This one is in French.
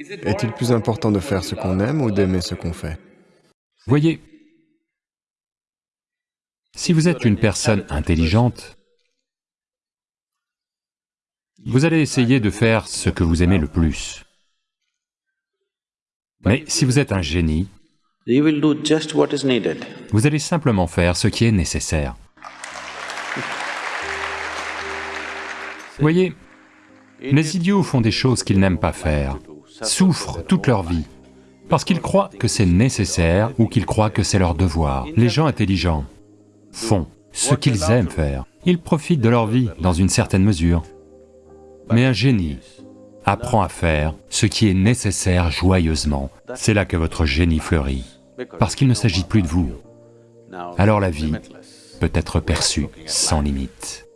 Est-il plus important de faire ce qu'on aime ou d'aimer ce qu'on fait? Voyez, si vous êtes une personne intelligente, vous allez essayer de faire ce que vous aimez le plus. Mais si vous êtes un génie, vous allez simplement faire ce qui est nécessaire. Voyez, les idiots font des choses qu'ils n'aiment pas faire, souffrent toute leur vie, parce qu'ils croient que c'est nécessaire ou qu'ils croient que c'est leur devoir. Les gens intelligents font ce qu'ils aiment faire, ils profitent de leur vie dans une certaine mesure. Mais un génie apprend à faire ce qui est nécessaire joyeusement, c'est là que votre génie fleurit, parce qu'il ne s'agit plus de vous. Alors la vie peut être perçue sans limite.